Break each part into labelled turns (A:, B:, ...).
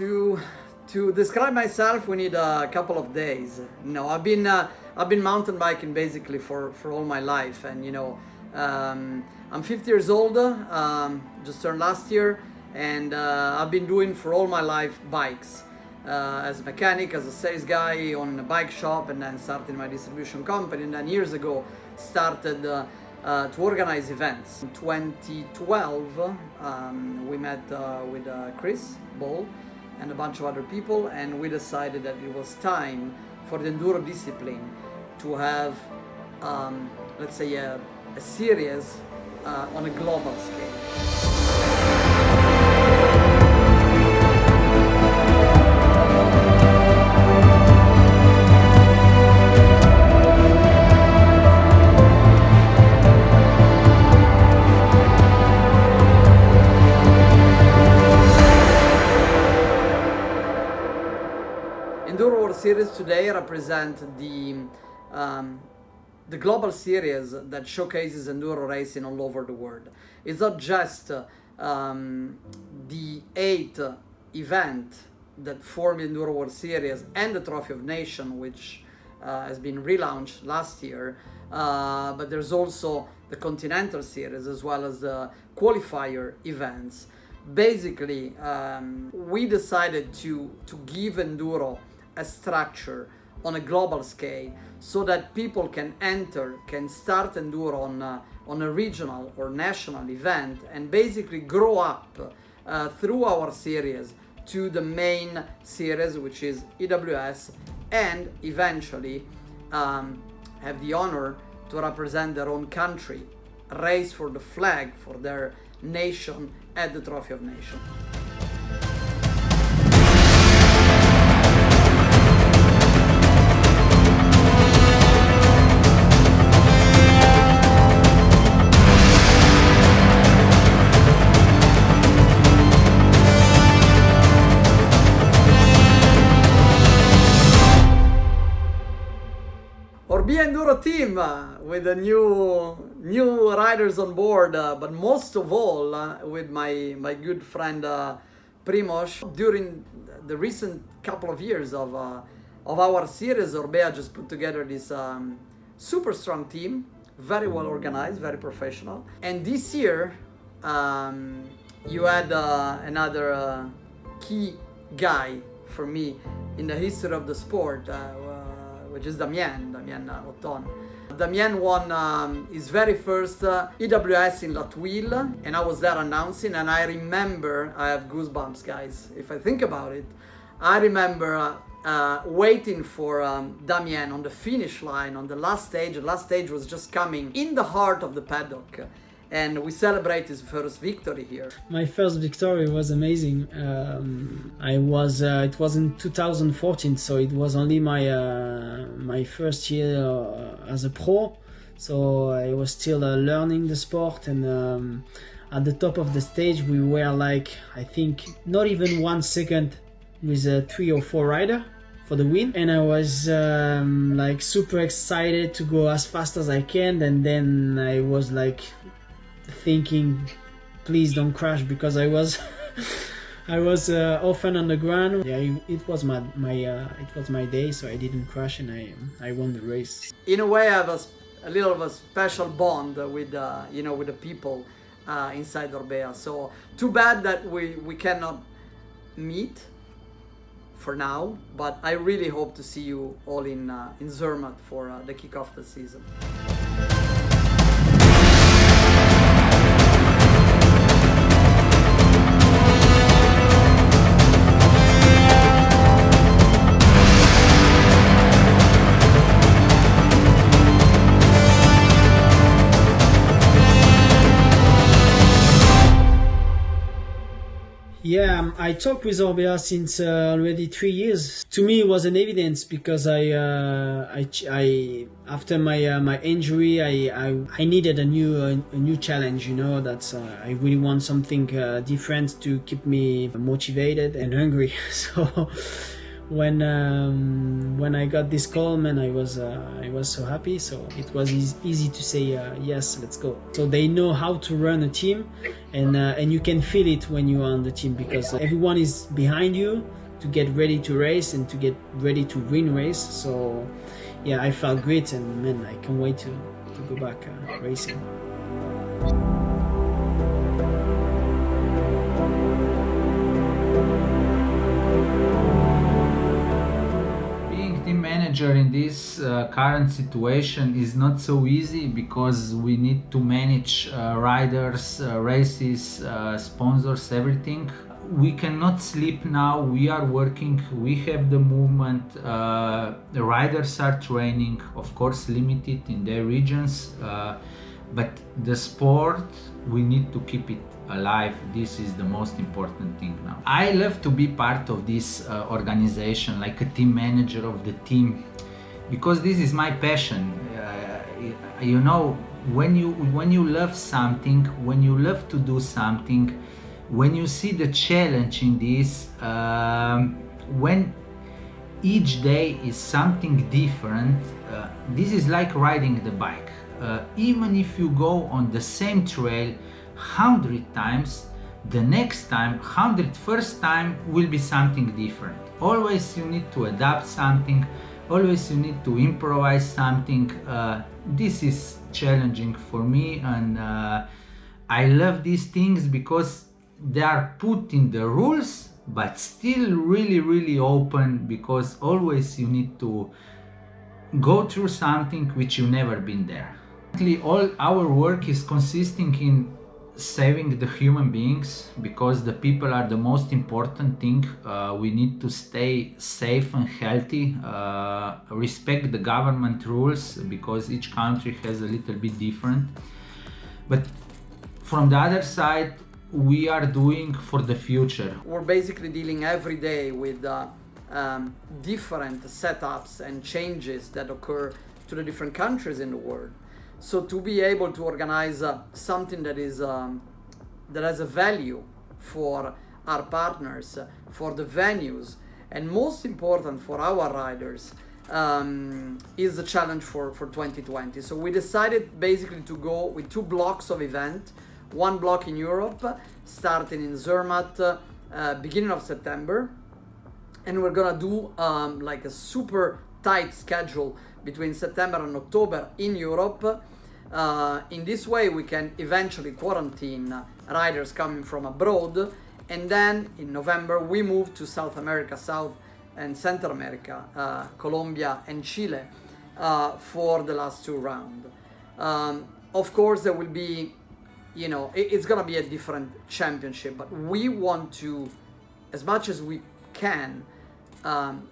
A: To to describe myself, we need a couple of days. You know, I've been uh, I've been mountain biking basically for for all my life, and you know, um, I'm 50 years old. Um, just turned last year, and uh, I've been doing for all my life bikes. Uh, as a mechanic, as a sales guy on a bike shop, and then started my distribution company. And then years ago, started uh, uh, to organize events. In 2012, um, we met uh, with Chris Ball and a bunch of other people, and we decided that it was time for the enduro discipline to have, um, let's say, a, a series uh, on a global scale. Series today represent the um, the global series that showcases enduro racing all over the world. It's not just um, the eight event that form the Enduro World Series and the Trophy of Nation, which uh, has been relaunched last year, uh, but there's also the Continental Series as well as the qualifier events. Basically, um, we decided to to give enduro a structure on a global scale so that people can enter, can start enduro on a, on a regional or national event and basically grow up uh, through our series to the main series which is EWS and eventually um, have the honor to represent their own country, race for the flag for their nation at the Trophy of Nations. With the new new riders on board, uh, but most of all uh, with my my good friend uh, Primoz. During the recent couple of years of uh, of our series, Orbea just put together this um, super strong team, very well organized, very professional. And this year, um, you had uh, another uh, key guy for me in the history of the sport. Which is Damien, Damien Oton. Damien won um, his very first uh, EWS in La Thuile and I was there announcing and I remember, I have goosebumps guys, if I think about it, I remember uh, uh, waiting for um, Damien on the finish line on the last stage. The last stage was just coming in the heart of the paddock and we celebrate his first victory here.
B: My first victory was amazing. Um, I was uh, it was in 2014, so it was only my uh, my first year uh, as a pro. So I was still uh, learning the sport, and um, at the top of the stage, we were like I think not even one second with a three or four rider for the win and I was um, like super excited to go as fast as I can and then I was like thinking please don't crash because I was I was uh, often on the ground yeah it, was my my uh, it was my day so I didn't crash and I I won the race.
A: In a way I have a, little of a special bond with uh, you know with the people uh, inside Orbea. So too bad that we we cannot meet for now but I really hope to see you all in uh, in Zermatt for uh, the kickoff of the season
B: I talked with Orbea since uh, already three years. To me, it was an evidence because I, uh, I, I, after my uh, my injury, I, I, I needed a new a, a new challenge. You know, that's uh, I really want something uh, different to keep me motivated and hungry. So when um, when I got this call, man, I was uh, I was so happy. So it was easy, to say uh, yes, let's go. So they know how to run a team, and uh, and you can feel it when you are on the team because everyone is behind you to get ready to race and to get ready to win race. So yeah, I felt great, and man, I can't wait to to go back uh, racing.
C: Manager in this uh, current situation is not so easy because we need to manage uh, riders, uh, races, uh, sponsors, everything. We cannot sleep now, we are working, we have the movement, uh, the riders are training, of course limited in their regions, uh, but the sport, we need to keep it alive. This is the most important thing now. I love to be part of this uh, organization like a team manager of the team because this is my passion. Uh, you know when you when you love something when you love to do something when you see the challenge in this um, when each day is something different uh, this is like riding the bike uh, even if you go on the same trail 100 times the next time 101st time will be something different. Always you need to adapt something always you need to improvise something. Uh, this is challenging for me and uh, I love these things because they are put in the rules but still really really open because always you need to go through something which you never been there all our work is consisting in saving the human beings because the people are the most important thing uh, we need to stay safe and healthy uh, respect the government rules because each country has a little bit different. But from the other side we are doing for the future.
A: We're basically dealing every day with uh, um, different setups and changes that occur to the different countries in the world so to be able to organize uh, something that is um, that has a value for our partners, uh, for the venues, and most important for our riders, um, is the challenge for, for 2020. So we decided basically to go with two blocks of event, one block in Europe, starting in Zermatt, uh, beginning of September, and we're gonna do um, like a super tight schedule between September and October in Europe uh, in this way, we can eventually quarantine riders coming from abroad. And then in November, we move to South America, South and Central America, uh, Colombia and Chile uh, for the last two rounds. Um, of course, there will be, you know, it, it's going to be a different championship, but we want to, as much as we can, um,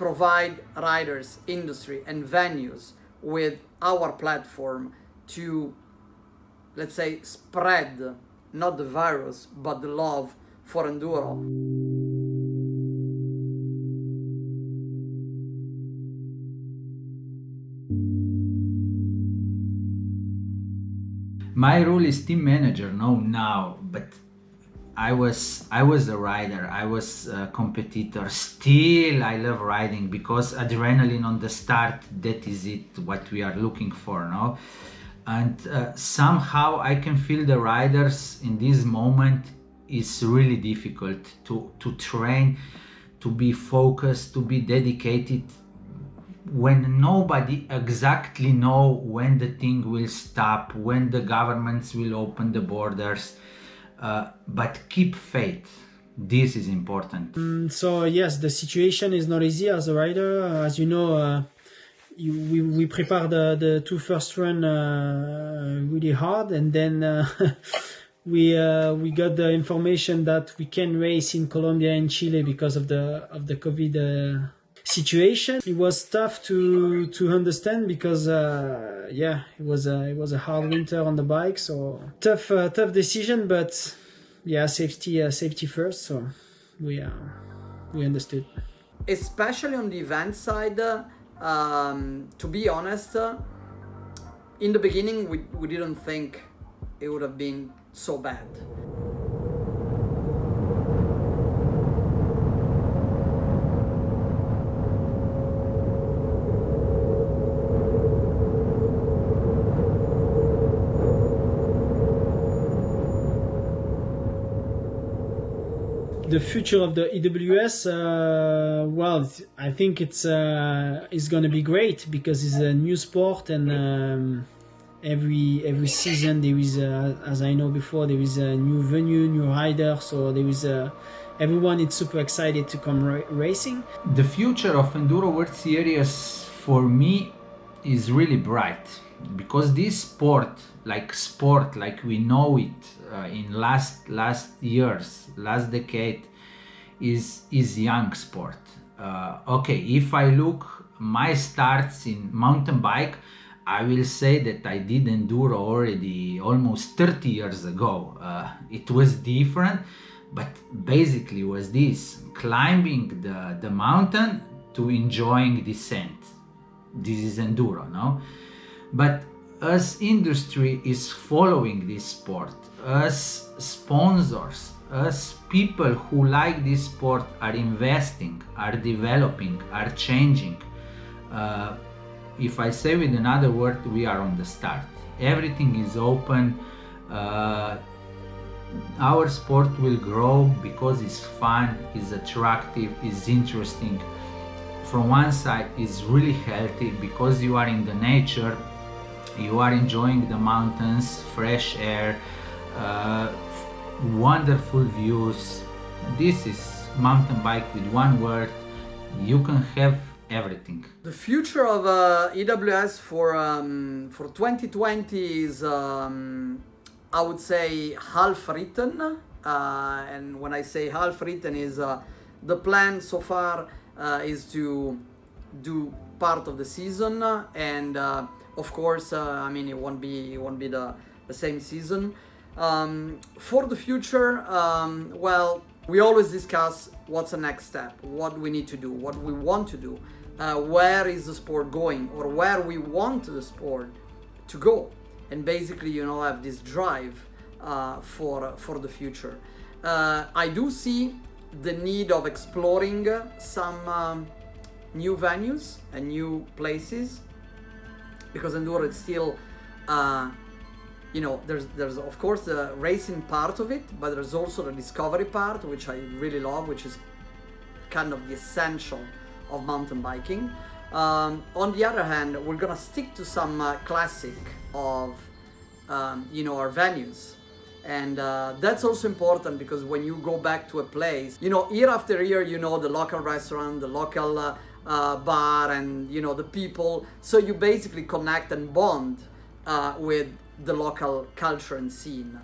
A: provide riders, industry, and venues with our platform to, let's say, spread not the virus, but the love for Enduro.
C: My role is team manager, no now, but I was I was a rider, I was a competitor. Still, I love riding because adrenaline on the start. That is it. What we are looking for, no and uh, somehow I can feel the riders in this moment is really difficult to to train to be focused to be dedicated when nobody exactly know when the thing will stop when the governments will open the borders uh, but keep faith. This is important.
B: Mm, so yes the situation is not easy as a rider. As you know uh, we, we prepare the, the two first run uh, really hard and then uh, we uh, we got the information that we can race in Colombia and Chile because of the of the COVID uh, situation. It was tough to to understand because uh, yeah, it was a it was a hard winter on the bike, so tough uh, tough decision, but yeah, safety uh, safety first. So we we understood.
A: Especially on the event side um, to be honest, uh, in the beginning we, we didn't think it would have been so bad.
B: The future of the EWS, uh, well, I think it's uh, it's going to be great because it's a new sport and um, every every season there is, a, as I know before, there is a new venue, new rider, so there is a everyone is super excited to come ra- racing.
C: The future of Enduro World Series for me is really bright because this sport, like sport, like we know it uh, in last last years, last decade, is is young sport. Uh, okay, if I look my starts in mountain bike, I will say that I did enduro already almost 30 years ago. Uh, it was different but basically was this climbing the, the mountain to enjoying descent this is enduro no but as industry is following this sport. As sponsors as people who like this sport are investing are developing are changing. Uh, if i say with another word we are on the start. Everything is open. Uh, our sport will grow because it's fun, it's attractive, it's interesting. From one side, it's really healthy because you are in the nature, you are enjoying the mountains, fresh air, uh, wonderful views. This is mountain bike with one word. You can have everything.
A: The future of uh, EWS for um, for 2020 is. Um, I would say half written, uh, and when I say half written is uh, the plan so far uh, is to do part of the season, and uh, of course, uh, I mean it won't be it won't be the, the same season. Um, for the future, um, well, we always discuss what's the next step, what we need to do, what we want to do, uh, where is the sport going, or where we want the sport to go and basically you know have this drive uh, for for the future. Uh, I do see the need of exploring some um, new venues and new places because enduro it's still uh, you know there's there's of course the racing part of it but there's also the discovery part which i really love which is kind of the essential of mountain biking. Um, on the other hand we're gonna stick to some uh, classic of um, you know our venues. And uh, that's also important because when you go back to a place you know year after year you know the local restaurant the local uh, uh, bar and you know the people. So you basically connect and bond uh, with the local culture and scene